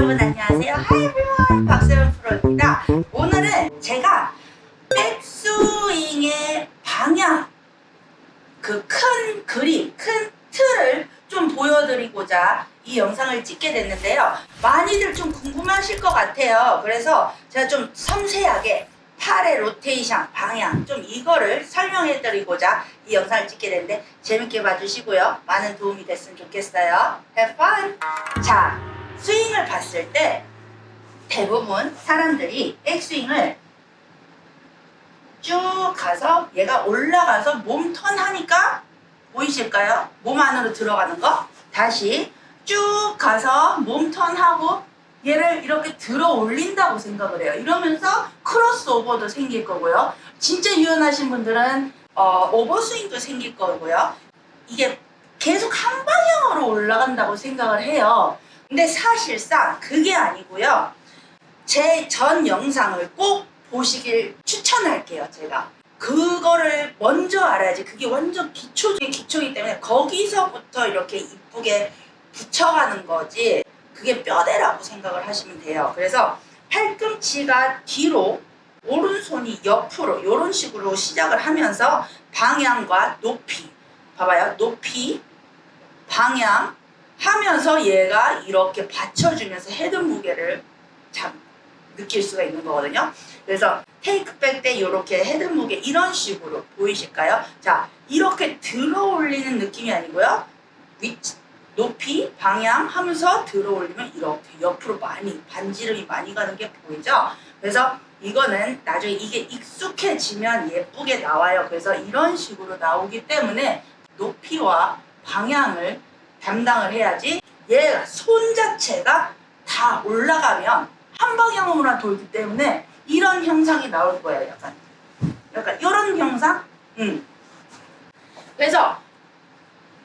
여러분 안녕하세요. Everyone. 박세현 프로입니다. 오늘은 제가 백스윙의 방향 그 큰 그림, 큰 틀을 좀 보여드리고자 이 영상을 찍게 됐는데요. 많이들 좀 궁금하실 것 같아요. 그래서 제가 좀 섬세하게 팔의 로테이션, 방향 좀 이거를 설명해 드리고자 이 영상을 찍게 됐는데 재밌게 봐주시고요. 많은 도움이 됐으면 좋겠어요. Have fun! 자, 스윙을 봤을 때 대부분 사람들이 백스윙을 쭉 가서 얘가 올라가서 몸 턴하니까 보이실까요? 몸 안으로 들어가는 거 다시 쭉 가서 몸 턴하고 얘를 이렇게 들어 올린다고 생각을 해요. 이러면서 크로스오버도 생길 거고요. 진짜 유연하신 분들은 어, 오버스윙도 생길 거고요. 이게 계속 한 방향으로 올라간다고 생각을 해요. 근데 사실상 그게 아니고요. 제 전 영상을 꼭 보시길 추천할게요. 제가. 그거를 먼저 알아야지 그게 완전 기초 중에 기초이기 때문에 거기서부터 이렇게 이쁘게 붙여가는 거지 그게 뼈대라고 생각을 하시면 돼요. 그래서 팔꿈치가 뒤로 오른손이 옆으로 이런 식으로 시작을 하면서 방향과 높이 봐봐요. 높이 방향 하면서 얘가 이렇게 받쳐주면서 헤드 무게를 참 느낄 수가 있는 거거든요. 그래서 takeback 때 이렇게 헤드 무게 이런 식으로 보이실까요? 자 이렇게 들어 올리는 느낌이 아니고요. 위치, 높이 방향 하면서 들어 올리면 이렇게 옆으로 많이 반지름이 많이 가는 게 보이죠? 그래서 이거는 나중에 이게 익숙해지면 예쁘게 나와요. 그래서 이런 식으로 나오기 때문에 높이와 방향을 담당을 해야지 얘가 손 자체가 다 올라가면 한 방향으로만 돌기 때문에 이런 형상이 나올 거예요. 약간 약간 이런 형상? 음. 그래서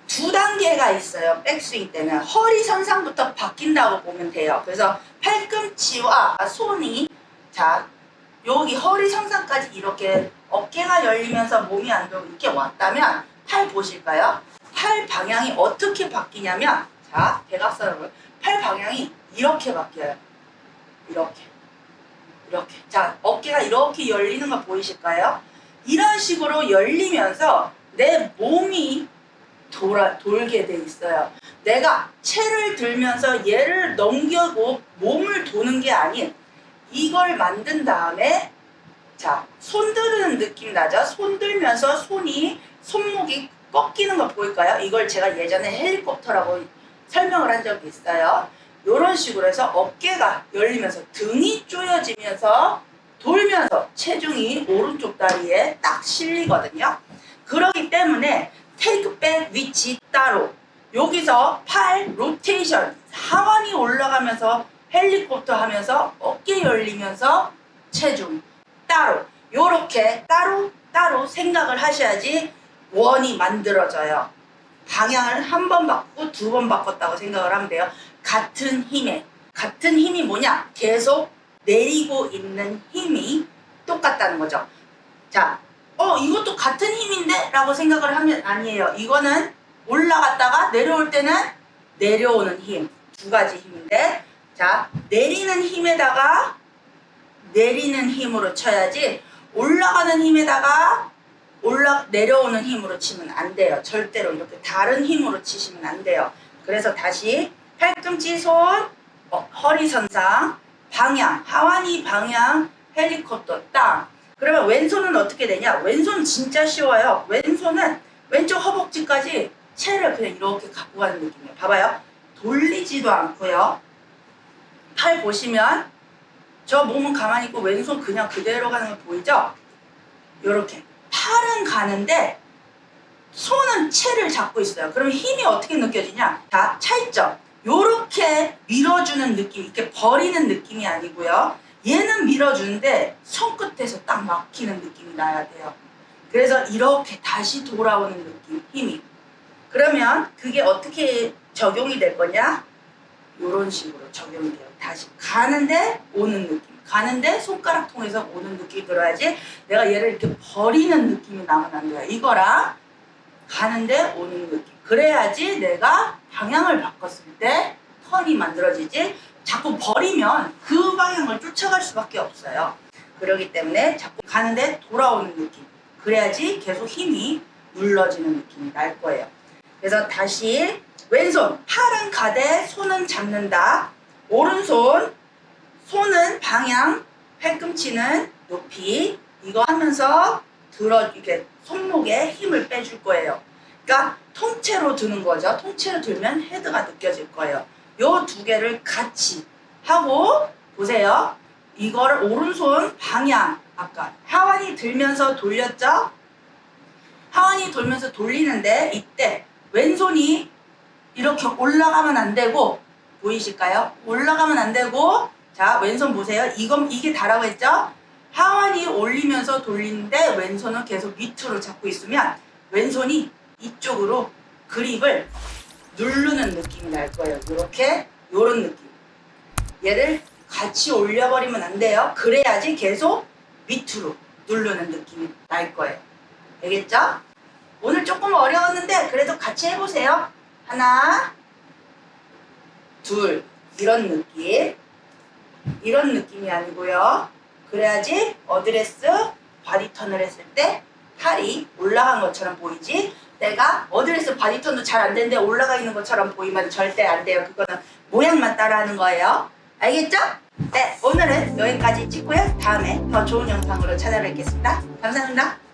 두 단계가 있어요. 백스윙 때는 허리 선상부터 바뀐다고 보면 돼요. 그래서 팔꿈치와 손이 자 여기 허리 선상까지 이렇게 어깨가 열리면서 몸이 안 돌고 이렇게 왔다면 팔 보실까요? 팔 방향이 어떻게 바뀌냐면 자 대각선으로 팔 방향이 이렇게 바뀌어요. 이렇게 이렇게 자 어깨가 이렇게 열리는 거 보이실까요? 이런 식으로 열리면서 내 몸이 돌아, 돌게 돼 있어요. 내가 채를 들면서 얘를 넘겨고 몸을 도는 게 아닌 이걸 만든 다음에 자, 손 들는 느낌 나죠? 손 들면서 손이 손목이 꺾이는 거 보일까요? 이걸 제가 예전에 헬리콥터라고 설명을 한 적이 있어요. 이런 식으로 해서 어깨가 열리면서 등이 조여지면서 돌면서 체중이 오른쪽 다리에 딱 실리거든요. 그렇기 때문에 테이크백 위치 따로 여기서 팔 로테이션 하완이 올라가면서 헬리콥터 하면서 어깨 열리면서 체중 따로 요렇게 따로 따로 생각을 하셔야지 원이 만들어져요. 방향을 한 번 바꾸고 두 번 바꿨다고 생각을 하면 돼요. 같은 힘에 같은 힘이 뭐냐? 계속 내리고 있는 힘이 똑같다는 거죠. 자, 어 이것도 같은 힘인데? 라고 생각을 하면 아니에요. 이거는 올라갔다가 내려올 때는 내려오는 힘. 두 가지 힘인데 자 내리는 힘에다가 내리는 힘으로 쳐야지 올라가는 힘에다가 올라 내려오는 힘으로 치면 안 돼요. 절대로 이렇게 다른 힘으로 치시면 안 돼요. 그래서 다시 팔꿈치 손 어, 허리 선상 방향 하완이 방향 헬리콥터 땅. 그러면 왼손은 어떻게 되냐? 왼손 진짜 쉬워요. 왼손은 왼쪽 허벅지까지 채를 그냥 이렇게 갖고 가는 느낌이에요. 봐봐요. 돌리지도 않고요. 팔 보시면 저 몸은 가만히 있고 왼손 그냥 그대로 가는 거 보이죠? 이렇게 팔은 가는데 손은 채를 잡고 있어요. 그러면 힘이 어떻게 느껴지냐? 자 차이점. 요렇게 밀어주는 느낌 이렇게 버리는 느낌이 아니고요. 얘는 밀어주는데 손끝에서 딱 막히는 느낌이 나야 돼요. 그래서 이렇게 다시 돌아오는 느낌 힘이. 그러면 그게 어떻게 적용이 될 거냐 요런 식으로 적용이 돼요 다시 가는데 오는 느낌 가는데 손가락 통해서 오는 느낌이 들어야지 내가 얘를 이렇게 버리는 느낌이 나면 안 돼요 이거랑 가는데 오는 느낌 그래야지 내가 방향을 바꿨을 때 턴이 만들어지지 자꾸 버리면 그 방향을 쫓아갈 수밖에 없어요. 그렇기 때문에 자꾸 가는데 돌아오는 느낌. 그래야지 계속 힘이 눌러지는 느낌이 날 거예요. 그래서 다시 왼손 팔은 가되 손은 잡는다. 오른손 손은 방향, 팔꿈치는 높이 이거 하면서 들어 이렇게 손목에 힘을 빼줄 거예요. 그러니까 통째로 드는 거죠. 통째로 들면 헤드가 느껴질 거예요. 요 두 개를 같이 하고 보세요. 이거를 오른손 방향 아까 하완이 들면서 돌렸죠? 하완이 돌면서 돌리는데 이때 왼손이 이렇게 올라가면 안 되고 보이실까요? 올라가면 안 되고 자 왼손 보세요. 이건 이게 다라고 했죠? 하완이 올리면서 돌리는데 왼손은 계속 밑으로 잡고 있으면 왼손이 이쪽으로 그립을 누르는 느낌이 날 거예요. 이렇게 요런 느낌. 얘를 같이 올려버리면 안 돼요. 그래야지 계속 밑으로 누르는 느낌이 날 거예요. 알겠죠? 오늘 조금 어려웠는데 그래도 같이 해보세요. 하나, 둘, 이런 느낌. 이런 느낌이 아니고요. 그래야지 어드레스 body turn을 했을 때 팔이 올라간 것처럼 보이지 내가 어드레스 body turn도 잘 안 되는데 올라가 있는 것처럼 보이면 절대 안 돼요. 그거는 모양만 따라하는 거예요. 알겠죠? 네, 오늘은 여기까지 찍고요. 다음에 더 좋은 영상으로 찾아뵙겠습니다. 감사합니다.